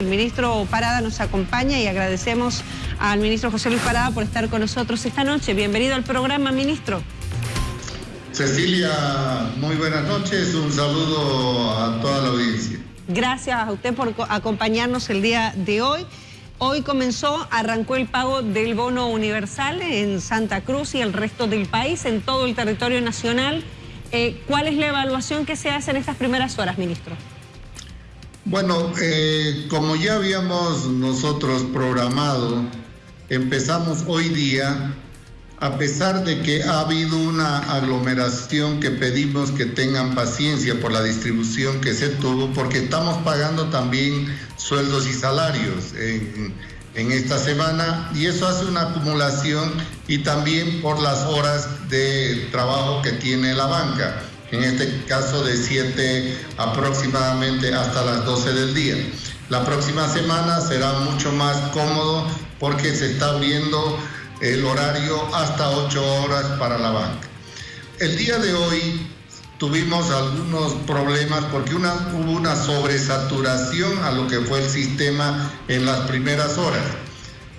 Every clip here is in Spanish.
El ministro Parada nos acompaña y agradecemos al ministro José Luis Parada por estar con nosotros esta noche. Bienvenido al programa, ministro. Cecilia, muy buenas noches. Un saludo a toda la audiencia. Gracias a usted por acompañarnos el día de hoy. Hoy comenzó, arrancó el pago del bono universal en Santa Cruz y el resto del país, en todo el territorio nacional. Eh, ¿Cuál es la evaluación que se hace en estas primeras horas, ministro? Bueno, eh, como ya habíamos nosotros programado, empezamos hoy día, a pesar de que ha habido una aglomeración que pedimos que tengan paciencia por la distribución que se tuvo, porque estamos pagando también sueldos y salarios en, en esta semana y eso hace una acumulación y también por las horas de trabajo que tiene la banca en este caso de 7 aproximadamente hasta las 12 del día. La próxima semana será mucho más cómodo porque se está abriendo el horario hasta 8 horas para la banca. El día de hoy tuvimos algunos problemas porque una, hubo una sobresaturación a lo que fue el sistema en las primeras horas.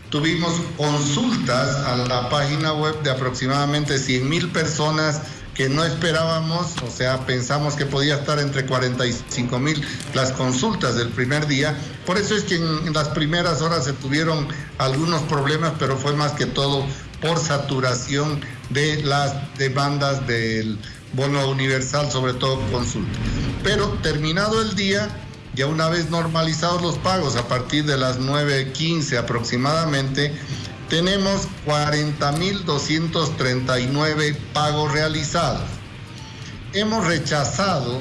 Tuvimos consultas a la página web de aproximadamente 100 mil personas que no esperábamos, o sea, pensamos que podía estar entre 45 mil las consultas del primer día. Por eso es que en, las primeras horas se tuvieron algunos problemas, pero fue más que todo por saturación de las demandas del bono universal, sobre todo consulta. Pero terminado el día, ya una vez normalizados los pagos a partir de las 9.15 aproximadamente, tenemos 40.239 pagos realizados. Hemos rechazado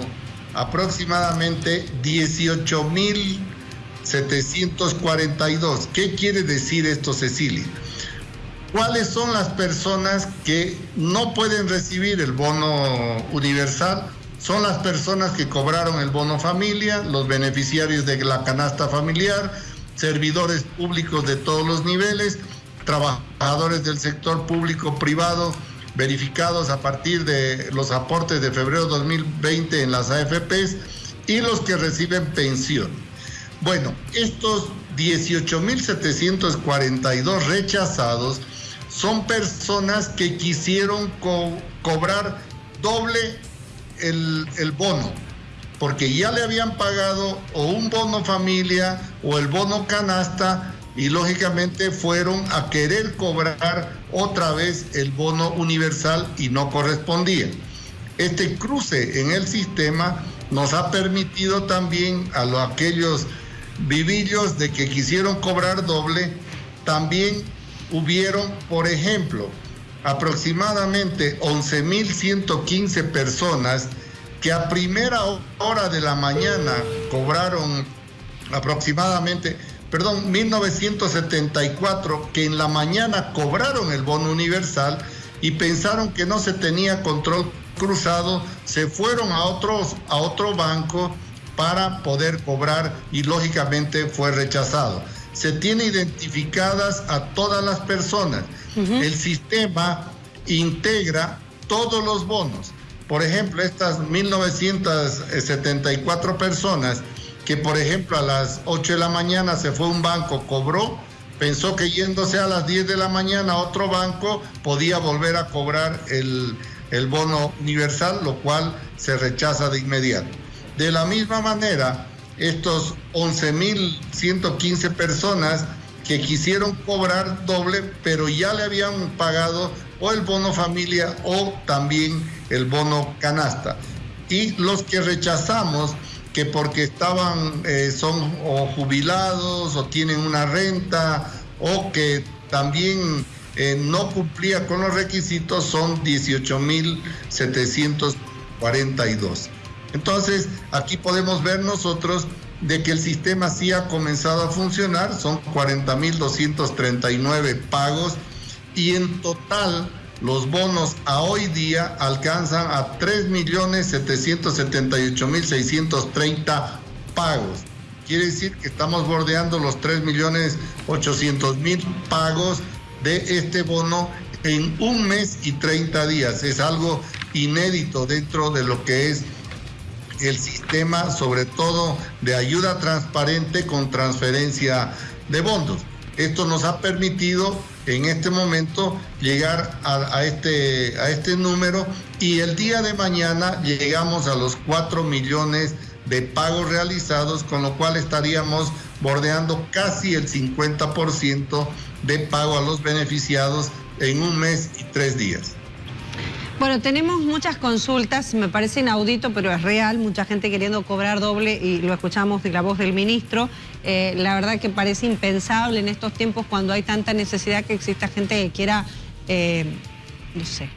aproximadamente 18.742. ¿Qué quiere decir esto, Cecilia? ¿Cuáles son las personas que no pueden recibir el bono universal? Son las personas que cobraron el bono familia, los beneficiarios de la canasta familiar, servidores públicos de todos los niveles, trabajadores del sector público privado verificados a partir de los aportes de febrero 2020 en las AFPs y los que reciben pensión. Bueno, estos 18.742 rechazados son personas que quisieron cobrar doble el, el bono, porque ya le habían pagado o un bono familia o el bono canasta y lógicamente fueron a querer cobrar otra vez el bono universal y no correspondía. Este cruce en el sistema nos ha permitido también a los, aquellos vivillos de que quisieron cobrar doble, también hubieron, por ejemplo, aproximadamente 11.115 personas que a primera hora de la mañana cobraron aproximadamente perdón, 1974, que en la mañana cobraron el bono universal y pensaron que no se tenía control cruzado, se fueron a, otros, a otro banco para poder cobrar y lógicamente fue rechazado. Se tiene identificadas a todas las personas. El sistema integra todos los bonos. Por ejemplo, estas 1974 personas que por ejemplo a las 8 de la mañana se fue a un banco, cobró, pensó que yéndose a las 10 de la mañana a otro banco podía volver a cobrar el, el bono universal, lo cual se rechaza de inmediato. De la misma manera, estos 11.115 personas que quisieron cobrar doble, pero ya le habían pagado o el bono familia o también el bono canasta. Y los que rechazamos que porque estaban, eh, son o jubilados o tienen una renta o que también eh, no cumplía con los requisitos son 18.742. Entonces, aquí podemos ver nosotros de que el sistema sí ha comenzado a funcionar, son 40.239 pagos y en total los bonos a hoy día alcanzan a 3.778.630 pagos. Quiere decir que estamos bordeando los 3.800.000 pagos de este bono en un mes y 30 días. Es algo inédito dentro de lo que es el sistema, sobre todo de ayuda transparente con transferencia de fondos. Esto nos ha permitido en este momento llegar a, este, a este número y el día de mañana llegamos a los 4 millones de pagos realizados, con lo cual estaríamos bordeando casi el 50% de pago a los beneficiados en un mes y tres días. Bueno, tenemos muchas consultas, me parece inaudito, pero es real, mucha gente queriendo cobrar doble y lo escuchamos de la voz del ministro. Eh, la verdad que parece impensable en estos tiempos cuando hay tanta necesidad que exista gente que quiera, eh, no sé,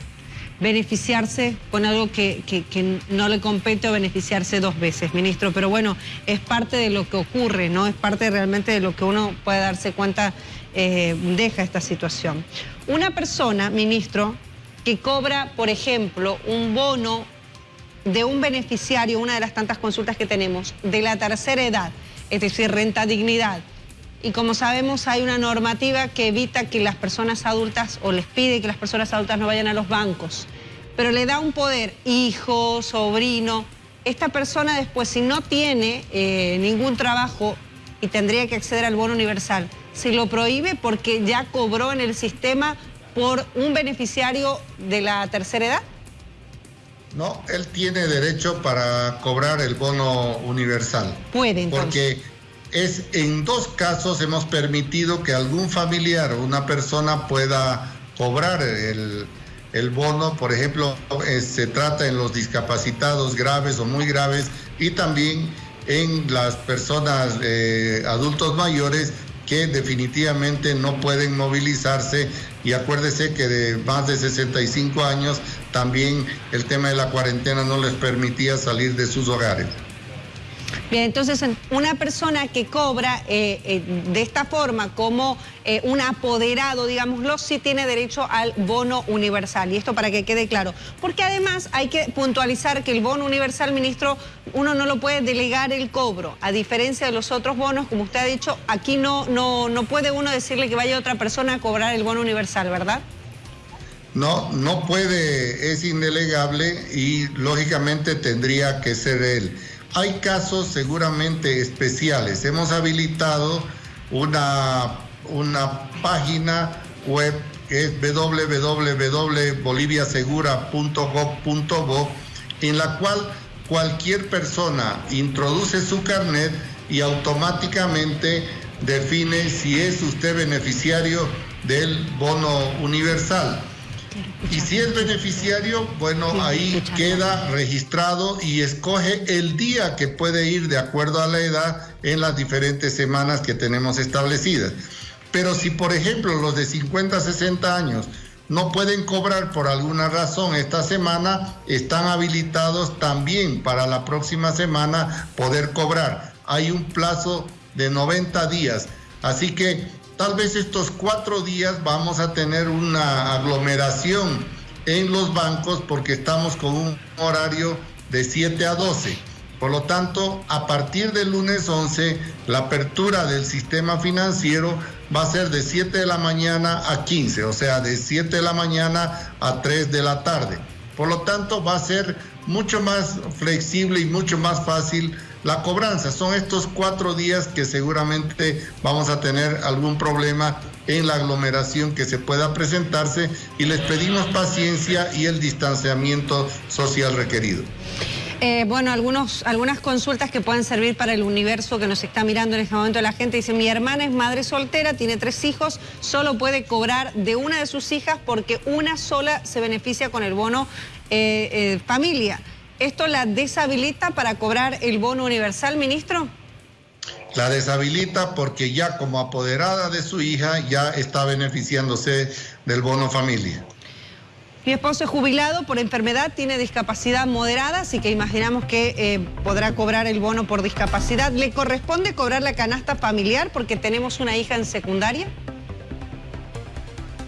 beneficiarse con algo que, no le compete o beneficiarse dos veces, ministro. Pero bueno, es parte de lo que ocurre, ¿no? Es parte realmente de lo que uno puede darse cuenta eh, deja esta situación. Una persona, ministro, que cobra, por ejemplo, un bono de un beneficiario, una de las tantas consultas que tenemos, de la tercera edad, es decir, renta dignidad. Y como sabemos, hay una normativa que evita que las personas adultas, o les pide que las personas adultas no vayan a los bancos, pero le da un poder, hijo, sobrino. Esta persona después, si no tiene eh, ningún trabajo y tendría que acceder al bono universal, se lo prohíbe porque ya cobró en el sistema por un beneficiario de la tercera edad? No, él tiene derecho para cobrar el bono universal. Puede entonces. Porque es en dos casos hemos permitido que algún familiar o una persona pueda cobrar el, bono, por ejemplo, eh, se trata en los discapacitados graves o muy graves y también en las personas eh, adultos mayores que definitivamente no pueden movilizarse y acuérdese que de más de 65 años también el tema de la cuarentena no les permitía salir de sus hogares. Bien, entonces una persona que cobra eh, eh, de esta forma como eh, un apoderado, digámoslo, sí tiene derecho al bono universal. Y esto para que quede claro. Porque además hay que puntualizar que el bono universal, ministro, uno no lo puede delegar el cobro. A diferencia de los otros bonos, como usted ha dicho, aquí no, no, no puede uno decirle que vaya otra persona a cobrar el bono universal, ¿verdad? No, no puede, es indelegable y lógicamente tendría que ser él. Hay casos seguramente especiales. Hemos habilitado una, una página web que es www.boliviasegura.gov.bo en la cual cualquier persona introduce su carnet y automáticamente define si es usted beneficiario del bono universal. Y si es beneficiario, bueno, ahí queda registrado y escoge el día que puede ir de acuerdo a la edad en las diferentes semanas que tenemos establecidas. Pero si, por ejemplo, los de 50 a 60 años no pueden cobrar por alguna razón esta semana, están habilitados también para la próxima semana poder cobrar. Hay un plazo de 90 días. Así que Tal vez estos cuatro días vamos a tener una aglomeración en los bancos porque estamos con un horario de 7 a 12. Por lo tanto, a partir del lunes 11, la apertura del sistema financiero va a ser de 7 de la mañana a 15, o sea, de 7 de la mañana a 3 de la tarde. Por lo tanto, va a ser mucho más flexible y mucho más fácil la cobranza. Son estos cuatro días que seguramente vamos a tener algún problema en la aglomeración que se pueda presentarse y les pedimos paciencia y el distanciamiento social requerido. Eh, bueno, algunas consultas que pueden servir para el universo que nos está mirando en este momento. La gente dice, mi hermana es madre soltera, tiene tres hijos, solo puede cobrar de una de sus hijas porque una sola se beneficia con el bono eh, eh, familia. ¿Esto la deshabilita para cobrar el bono universal, ministro? La deshabilita porque ya como apoderada de su hija ya está beneficiándose del bono familia. Mi esposo es jubilado por enfermedad, tiene discapacidad moderada, así que imaginamos que eh, podrá cobrar el bono por discapacidad. ¿Le corresponde cobrar la canasta familiar porque tenemos una hija en secundaria?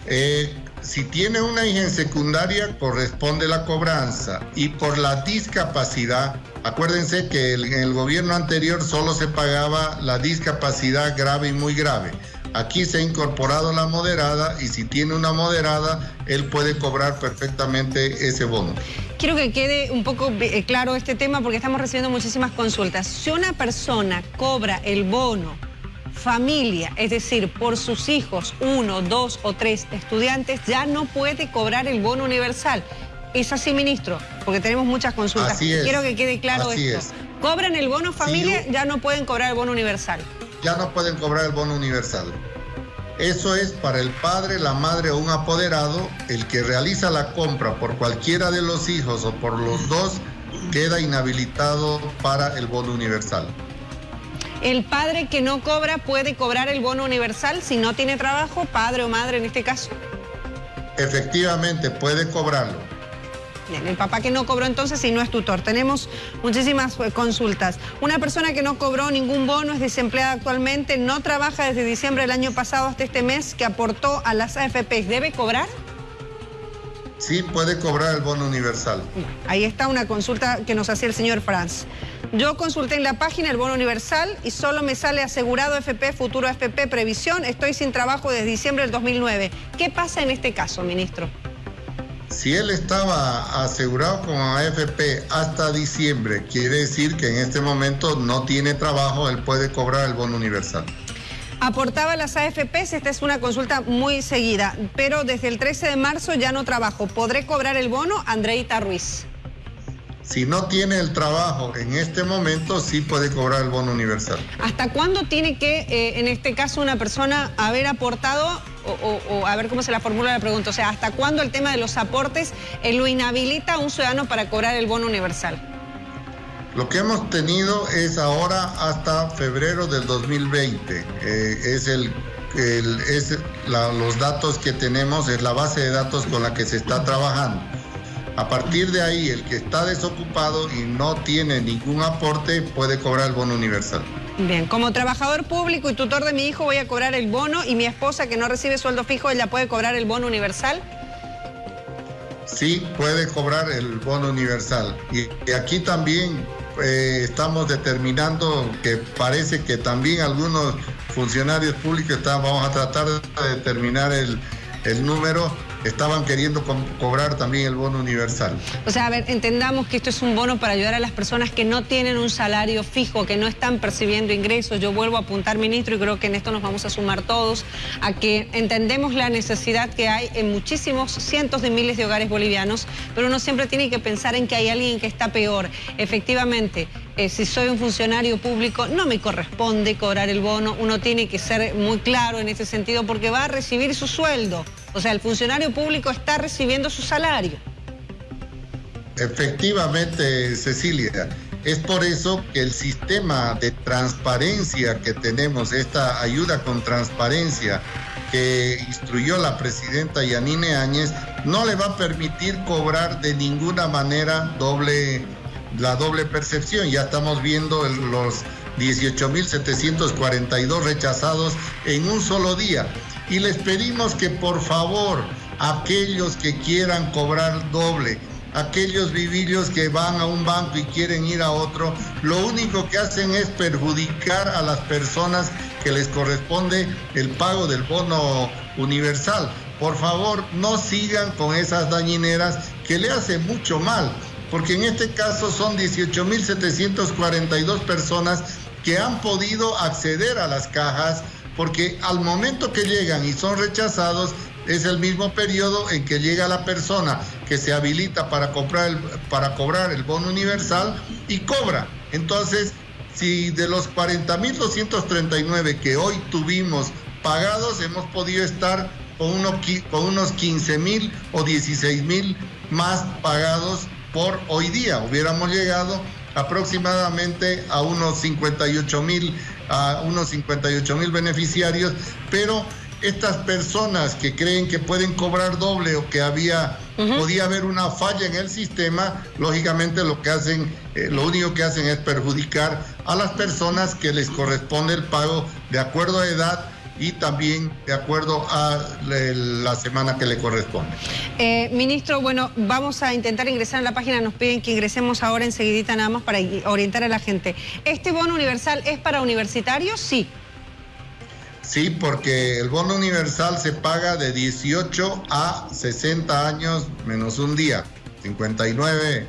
Eh, si tiene una hija en secundaria, corresponde la cobranza. Y por la discapacidad, acuérdense que en el gobierno anterior solo se pagaba la discapacidad grave y muy grave. Aquí se ha incorporado la moderada y si tiene una moderada, él puede cobrar perfectamente ese bono. Quiero que quede un poco eh, claro este tema porque estamos recibiendo muchísimas consultas. Si una persona cobra el bono familia, es decir, por sus hijos, uno, dos o tres estudiantes, ya no puede cobrar el bono universal. ¿Es así, ministro? Porque tenemos muchas consultas. Quiero que quede claro esto. Cobran el bono familia, ya no pueden cobrar el bono universal ya no pueden cobrar el bono universal. Eso es para el padre, la madre o un apoderado, el que realiza la compra por cualquiera de los hijos o por los dos, queda inhabilitado para el bono universal. El padre que no cobra puede cobrar el bono universal si no tiene trabajo, padre o madre en este caso. Efectivamente, puede cobrarlo. Bien, el papá que no cobró entonces y no es tutor. Tenemos muchísimas eh, consultas. Una persona que no cobró ningún bono, es desempleada actualmente, no trabaja desde diciembre del año pasado hasta este mes, que aportó a las AFP, ¿debe cobrar? Sí, puede cobrar el bono universal. Ahí está una consulta que nos hacía el señor Franz. Yo consulté en la página el bono universal y solo me sale asegurado FP, futuro FP, previsión. Estoy sin trabajo desde diciembre del 2009. ¿Qué pasa en este caso, ministro? Si él estaba asegurado con AFP hasta diciembre, quiere decir que en este momento no tiene trabajo, él puede cobrar el bono universal. Aportaba las AFPs, esta es una consulta muy seguida, pero desde el 13 de marzo ya no trabajo. ¿Podré cobrar el bono? Andreita Ruiz. Si no tiene el trabajo en este momento, sí puede cobrar el bono universal. ¿Hasta cuándo tiene que, eh, en este caso, una persona haber aportado o, a ver cómo se la formula la pregunta, o sea, ¿hasta cuándo el tema de los aportes eh, lo inhabilita a un ciudadano para cobrar el bono universal? Lo que hemos tenido es ahora hasta febrero del 2020. Eh, es el, es los datos que tenemos, es la base de datos con la que se está trabajando. A partir de ahí, el que está desocupado y no tiene ningún aporte puede cobrar el bono universal. Bien, como trabajador público y tutor de mi hijo voy a cobrar el bono y mi esposa que no recibe sueldo fijo, ¿ella puede cobrar el bono universal? Sí, puede cobrar el bono universal. Y, aquí también eh, estamos determinando que parece que también algunos funcionarios públicos, vamos a tratar de determinar el, el número, estaban queriendo cobrar también el bono universal. O sea, a ver, entendamos que esto es un bono para ayudar a las personas que no tienen un salario fijo, que no están percibiendo ingresos. Yo vuelvo a apuntar, ministro, y creo que en esto nos vamos a sumar todos, a que entendemos la necesidad que hay en muchísimos cientos de miles de hogares bolivianos, pero uno siempre tiene que pensar en que hay alguien que está peor. Efectivamente, eh, si soy un funcionario público, no me corresponde cobrar el bono, uno tiene que ser muy claro en ese sentido porque va a recibir su sueldo. O sea, el funcionario público está recibiendo su salario. Efectivamente, Cecilia. Es por eso que el sistema de transparencia que tenemos, esta ayuda con transparencia que instruyó la presidenta Yanine Áñez, no le va a permitir cobrar de ninguna manera doble, la doble percepción. Ya estamos viendo los 18.742 rechazados en un solo día y les pedimos que por favor aquellos que quieran cobrar doble, aquellos vivillos que van a un banco y quieren ir a otro, lo único que hacen es perjudicar a las personas que les corresponde el pago del bono universal. Por favor, no sigan con esas dañineras que le hacen mucho mal, porque en este caso son 18.742 personas que han podido acceder a las cajas porque al momento que llegan y son rechazados es el mismo periodo en que llega la persona que se habilita para, comprar el, para cobrar el bono universal y cobra. Entonces, si de los 40.239 que hoy tuvimos pagados, hemos podido estar con, uno, con unos 15.000 o 16.000 más pagados por hoy día. Hubiéramos llegado aproximadamente a unos 58 mil a unos 58 mil beneficiarios, pero estas personas que creen que pueden cobrar doble o que había podía haber una falla en el sistema, lógicamente lo que hacen, eh, lo único que hacen es perjudicar a las personas que les corresponde el pago de acuerdo a edad y también de acuerdo a la semana que le corresponde. Eh, ministro, bueno, vamos a intentar ingresar a la página, nos piden que ingresemos ahora enseguidita nada más para orientar a la gente. ¿Este bono universal es para universitarios? Sí. Sí, porque el bono universal se paga de 18 a 60 años menos un día, 59.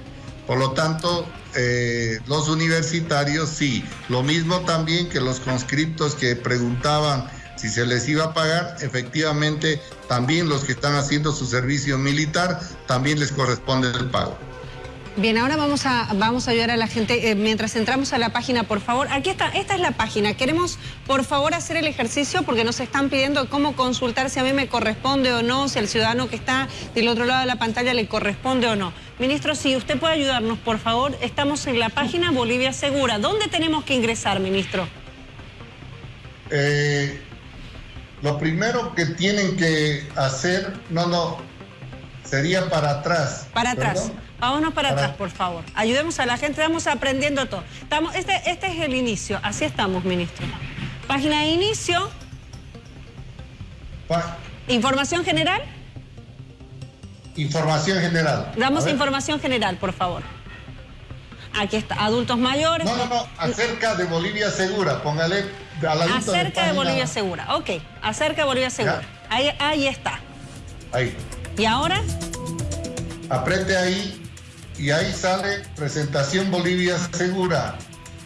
Por lo tanto, eh, los universitarios sí. Lo mismo también que los conscriptos que preguntaban si se les iba a pagar, efectivamente también los que están haciendo su servicio militar, también les corresponde el pago. Bien, ahora vamos a, vamos a ayudar a la gente. Eh, mientras entramos a la página, por favor, aquí está, esta es la página. Queremos, por favor, hacer el ejercicio porque nos están pidiendo cómo consultar si a mí me corresponde o no, si al ciudadano que está del otro lado de la pantalla le corresponde o no. Ministro, si usted puede ayudarnos, por favor, estamos en la página Bolivia Segura. ¿Dónde tenemos que ingresar, ministro? Eh, lo primero que tienen que hacer, no, no, sería para atrás. Para atrás. Vámonos para, atrás, por favor. Ayudemos a la gente, estamos aprendiendo todo. Estamos, este, este es el inicio, así estamos, ministro. Página de inicio. Información general. Información general. Damos información general, por favor. Aquí está, adultos mayores. No, no, no, acerca de Bolivia Segura, póngale Acerca de, Bolivia Segura, ok, acerca de Bolivia Segura. Ahí, ahí está. Ahí. ¿Y ahora? Aprete ahí y ahí sale presentación Bolivia Segura.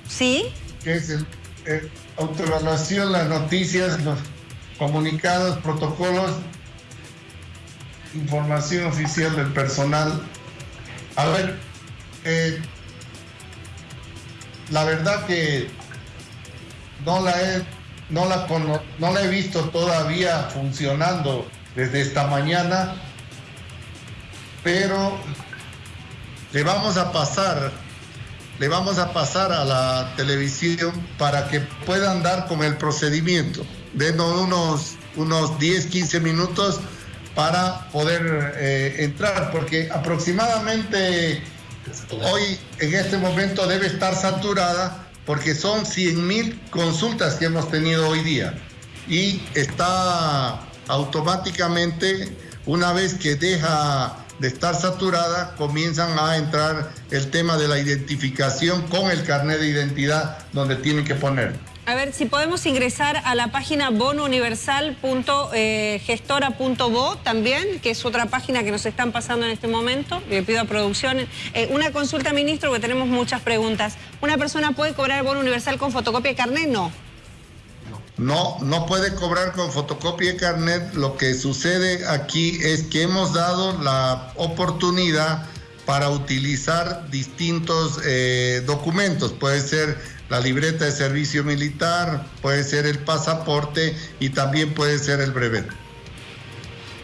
Sí. Que es el, autoevaluación, las noticias, los comunicados, protocolos, información oficial del personal. A ver, eh, la verdad que no la he, no la, no la he visto todavía funcionando desde esta mañana, pero le vamos a pasar, le vamos a pasar a la televisión para que puedan dar con el procedimiento. Denos unos, unos 10, 15 minutos para poder eh, entrar, porque aproximadamente hoy en este momento debe estar saturada porque son 100 mil consultas que hemos tenido hoy día y está automáticamente una vez que deja de estar saturada, comienzan a entrar el tema de la identificación con el carnet de identidad donde tienen que poner. A ver, si podemos ingresar a la página bonouniversal.gestora.bo también, que es otra página que nos están pasando en este momento. Le pido a producción. Eh, una consulta, ministro, que tenemos muchas preguntas. ¿Una persona puede cobrar bono universal con fotocopia de carnet? No. No, no puede cobrar con fotocopia de carnet. Lo que sucede aquí es que hemos dado la oportunidad para utilizar distintos eh, documentos. Puede ser la libreta de servicio militar, puede ser el pasaporte y también puede ser el brevet.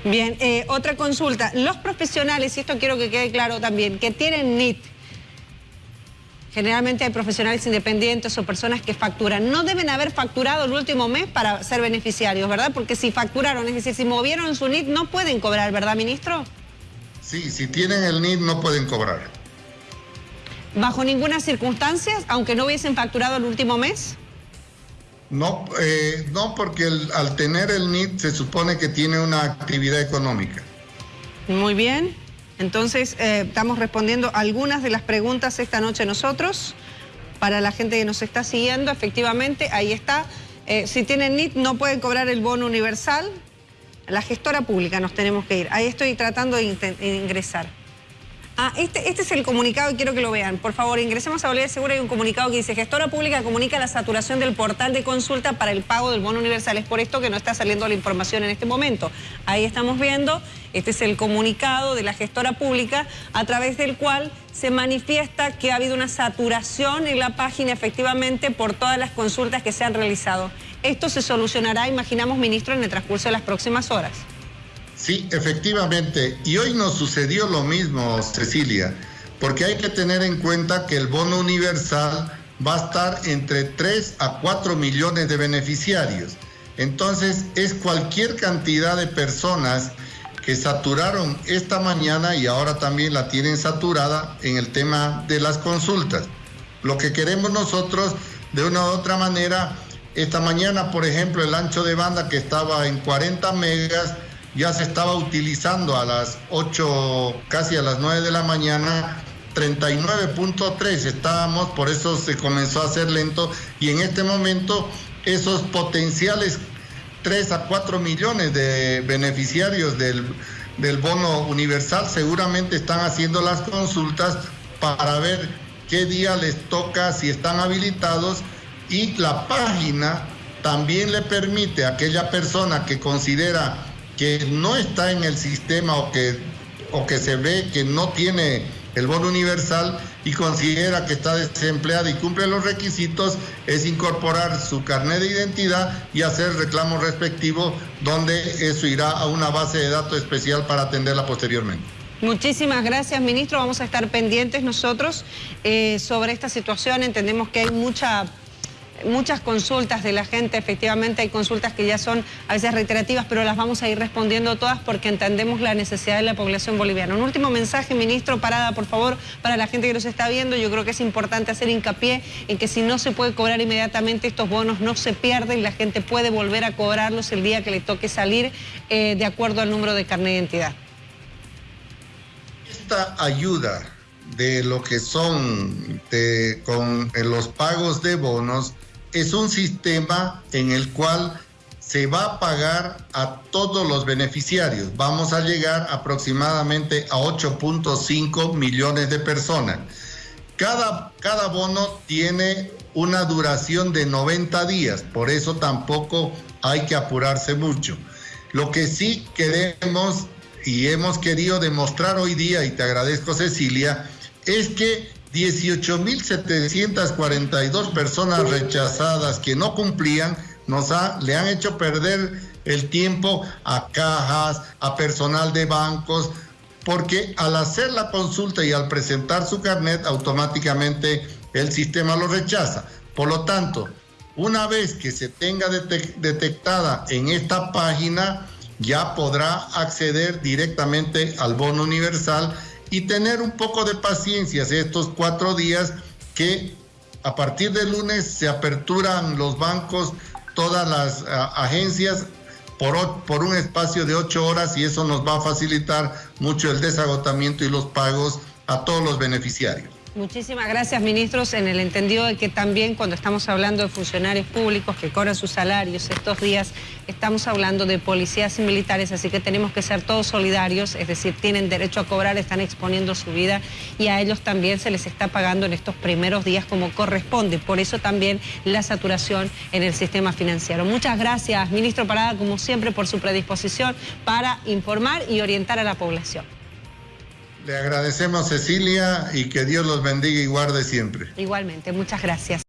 Bien, eh, otra consulta. Los profesionales, y esto quiero que quede claro también, que tienen NIT, Generalmente hay profesionales independientes o personas que facturan. No deben haber facturado el último mes para ser beneficiarios, ¿verdad? Porque si facturaron, es decir, si movieron su NIT, no pueden cobrar, ¿verdad, ministro? Sí, si tienen el NIT no pueden cobrar. ¿Bajo ninguna circunstancia, aunque no hubiesen facturado el último mes? No, eh, no porque al tener el NIT se supone que tiene una actividad económica. Muy bien. Entonces, eh, estamos respondiendo algunas de las preguntas esta noche nosotros. Para la gente que nos está siguiendo, efectivamente, ahí está. Eh, si tienen NIT, no pueden cobrar el bono universal. La gestora pública nos tenemos que ir. Ahí estoy tratando de ingresar. Ah, este, este, es el comunicado y quiero que lo vean. Por favor, ingresemos a Bolivia Segura. Hay un comunicado que dice, gestora pública comunica la saturación del portal de consulta para el pago del bono universal. Es por esto que no está saliendo la información en este momento. Ahí estamos viendo, este es el comunicado de la gestora pública a través del cual se manifiesta que ha habido una saturación en la página efectivamente por todas las consultas que se han realizado. Esto se solucionará, imaginamos, ministro, en el transcurso de las próximas horas. Sí, efectivamente. Y hoy nos sucedió lo mismo, Cecilia, porque hay que tener en cuenta que el bono universal va a estar entre 3 a 4 millones de beneficiarios. Entonces es cualquier cantidad de personas que saturaron esta mañana y ahora también la tienen saturada en el tema de las consultas. Lo que queremos nosotros, de una u otra manera, esta mañana, por ejemplo, el ancho de banda que estaba en 40 megas, ya se estaba utilizando a las 8, casi a las 9 de la mañana, 39.3 estábamos, por eso se comenzó a hacer lento. Y en este momento esos potenciales 3 a 4 millones de beneficiarios del, del bono universal seguramente están haciendo las consultas para ver qué día les toca, si están habilitados. Y la página también le permite a aquella persona que considera que no está en el sistema o que, o que se ve que no tiene el bono universal y considera que está desempleada y cumple los requisitos, es incorporar su carnet de identidad y hacer reclamo respectivo, donde eso irá a una base de datos especial para atenderla posteriormente. Muchísimas gracias, ministro. Vamos a estar pendientes nosotros eh, sobre esta situación. Entendemos que hay mucha muchas consultas de la gente, efectivamente hay consultas que ya son a veces reiterativas, pero las vamos a ir respondiendo todas porque entendemos la necesidad de la población boliviana. Un último mensaje, ministro, parada, por favor, para la gente que nos está viendo. Yo creo que es importante hacer hincapié en que si no se puede cobrar inmediatamente, estos bonos no se pierden, la gente puede volver a cobrarlos el día que le toque salir eh, de acuerdo al número de carnet de identidad. Esta ayuda de lo que son con los pagos de bonos es un sistema en el cual se va a pagar a todos los beneficiarios. Vamos a llegar aproximadamente a 8.5 millones de personas. Cada, cada bono tiene una duración de 90 días, por eso tampoco hay que apurarse mucho. Lo que sí queremos y hemos querido demostrar hoy día, y te agradezco Cecilia, es que 18.742 personas rechazadas que no cumplían nos le han hecho perder el tiempo a cajas, a personal de bancos, porque al hacer la consulta y al presentar su carnet, automáticamente el sistema lo rechaza. Por lo tanto, una vez que se tenga detectada en esta página, ya podrá acceder directamente al bono universal y tener un poco de paciencia estos cuatro días que a partir del lunes se aperturan los bancos, todas las agencias por, por un espacio de ocho horas y eso nos va a facilitar mucho el desagotamiento y los pagos a todos los beneficiarios. Muchísimas gracias, ministros, en el entendido de que también cuando estamos hablando de funcionarios públicos que cobran sus salarios estos días, estamos hablando de policías y militares, así que tenemos que ser todos solidarios, es decir, tienen derecho a cobrar, están exponiendo su vida y a ellos también se les está pagando en estos primeros días como corresponde. Por eso también la saturación en el sistema financiero. Muchas gracias, ministro Parada, como siempre, por su predisposición para informar y orientar a la población. Le agradecemos Cecilia y que Dios los bendiga y guarde siempre. Igualmente, muchas gracias.